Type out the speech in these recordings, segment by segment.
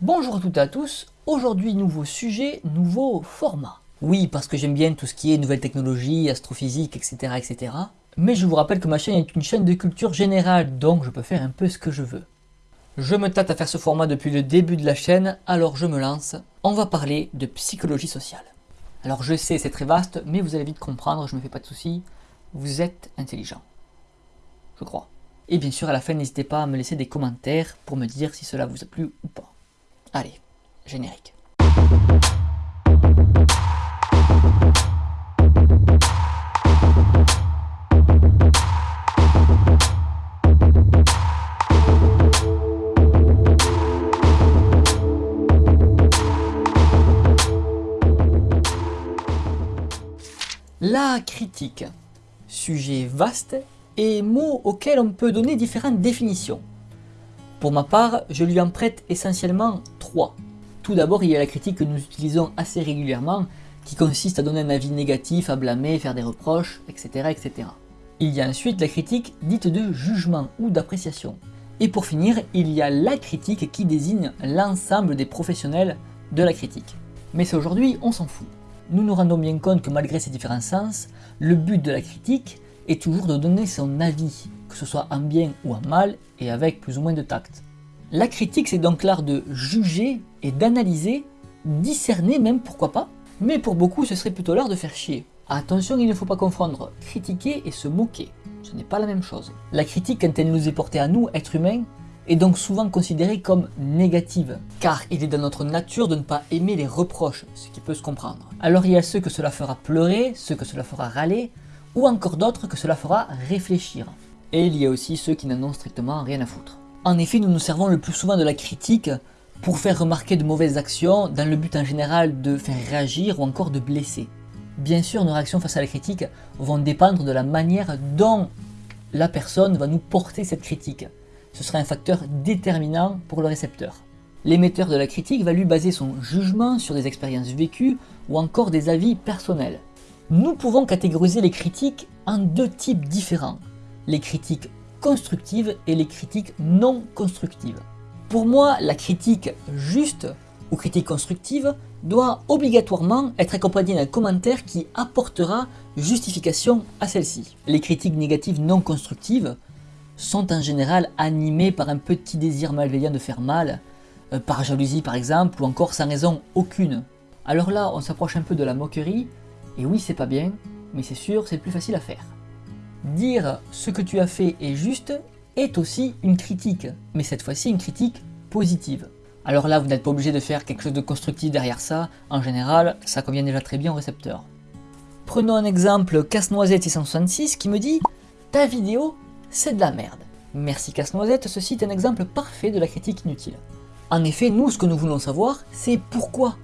Bonjour à toutes et à tous, aujourd'hui nouveau sujet, nouveau format. Oui, parce que j'aime bien tout ce qui est nouvelles technologies, astrophysique, etc., etc. Mais je vous rappelle que ma chaîne est une chaîne de culture générale, donc je peux faire un peu ce que je veux. Je me tâte à faire ce format depuis le début de la chaîne, alors je me lance. On va parler de psychologie sociale. Alors je sais, c'est très vaste, mais vous allez vite comprendre, je me fais pas de soucis. Vous êtes intelligent. Je crois. Et bien sûr, à la fin, n'hésitez pas à me laisser des commentaires pour me dire si cela vous a plu ou pas. Allez, générique. La critique. Sujet vaste et mot auquel on peut donner différentes définitions. Pour ma part, je lui en prête essentiellement trois. Tout d'abord, il y a la critique que nous utilisons assez régulièrement, qui consiste à donner un avis négatif, à blâmer, faire des reproches, etc. etc. Il y a ensuite la critique dite de jugement ou d'appréciation. Et pour finir, il y a la critique qui désigne l'ensemble des professionnels de la critique. Mais c'est aujourd'hui, on s'en fout. Nous nous rendons bien compte que malgré ces différents sens, le but de la critique est toujours de donner son avis, que ce soit en bien ou en mal, et avec plus ou moins de tact. La critique, c'est donc l'art de juger et d'analyser, discerner même, pourquoi pas, mais pour beaucoup, ce serait plutôt l'art de faire chier. Attention, il ne faut pas confondre critiquer et se moquer. Ce n'est pas la même chose. La critique, quand elle nous est portée à nous, êtres humains, est donc souvent considérée comme négative, car il est dans notre nature de ne pas aimer les reproches, ce qui peut se comprendre. Alors il y a ceux que cela fera pleurer, ceux que cela fera râler, ou encore d'autres que cela fera réfléchir. Et il y a aussi ceux qui n'en ont strictement rien à foutre. En effet, nous nous servons le plus souvent de la critique pour faire remarquer de mauvaises actions dans le but en général de faire réagir ou encore de blesser. Bien sûr, nos réactions face à la critique vont dépendre de la manière dont la personne va nous porter cette critique. Ce sera un facteur déterminant pour le récepteur. L'émetteur de la critique va lui baser son jugement sur des expériences vécues ou encore des avis personnels. Nous pouvons catégoriser les critiques en deux types différents les critiques constructives et les critiques non constructives. Pour moi, la critique juste ou critique constructive doit obligatoirement être accompagnée d'un commentaire qui apportera justification à celle-ci. Les critiques négatives non constructives sont en général animées par un petit désir malveillant de faire mal, euh, par jalousie par exemple, ou encore sans raison aucune. Alors là, on s'approche un peu de la moquerie, et oui c'est pas bien, mais c'est sûr, c'est plus facile à faire. Dire ce que tu as fait est juste est aussi une critique, mais cette fois-ci une critique positive. Alors là, vous n'êtes pas obligé de faire quelque chose de constructif derrière ça, en général, ça convient déjà très bien au récepteur. Prenons un exemple Casse-Noisette 666 qui me dit « Ta vidéo, c'est de la merde ». Merci Casse-Noisette, ceci est un exemple parfait de la critique inutile. En effet, nous, ce que nous voulons savoir, c'est pourquoi.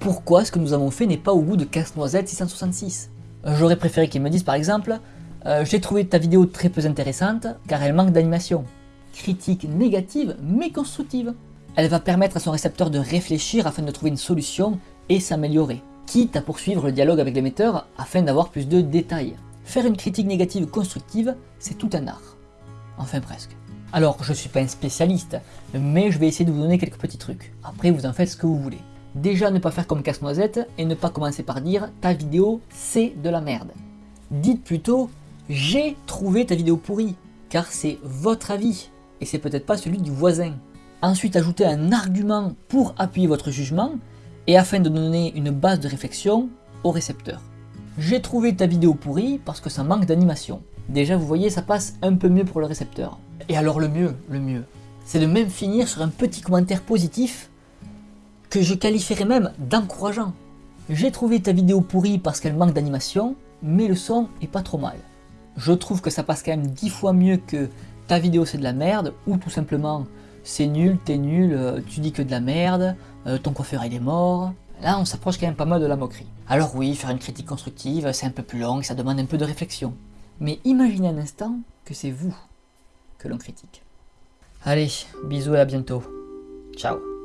Pourquoi ce que nous avons fait n'est pas au goût de Casse-Noisette 666 J'aurais préféré qu'il me dise par exemple euh, j'ai trouvé ta vidéo très peu intéressante car elle manque d'animation. Critique négative mais constructive. Elle va permettre à son récepteur de réfléchir afin de trouver une solution et s'améliorer. Quitte à poursuivre le dialogue avec l'émetteur afin d'avoir plus de détails. Faire une critique négative constructive, c'est tout un art. Enfin presque. Alors, je suis pas un spécialiste, mais je vais essayer de vous donner quelques petits trucs. Après, vous en faites ce que vous voulez. Déjà, ne pas faire comme casse-noisette et ne pas commencer par dire « ta vidéo, c'est de la merde ». Dites plutôt j'ai trouvé ta vidéo pourrie, car c'est votre avis, et c'est peut-être pas celui du voisin. Ensuite, ajoutez un argument pour appuyer votre jugement, et afin de donner une base de réflexion au récepteur. J'ai trouvé ta vidéo pourrie parce que ça manque d'animation. Déjà, vous voyez, ça passe un peu mieux pour le récepteur. Et alors le mieux, le mieux, c'est de même finir sur un petit commentaire positif que je qualifierais même d'encourageant. J'ai trouvé ta vidéo pourrie parce qu'elle manque d'animation, mais le son est pas trop mal je trouve que ça passe quand même 10 fois mieux que ta vidéo c'est de la merde, ou tout simplement c'est nul, t'es nul, euh, tu dis que de la merde, euh, ton coiffeur il est mort. Là on s'approche quand même pas mal de la moquerie. Alors oui, faire une critique constructive, c'est un peu plus long, ça demande un peu de réflexion. Mais imaginez un instant que c'est vous que l'on critique. Allez, bisous et à bientôt. Ciao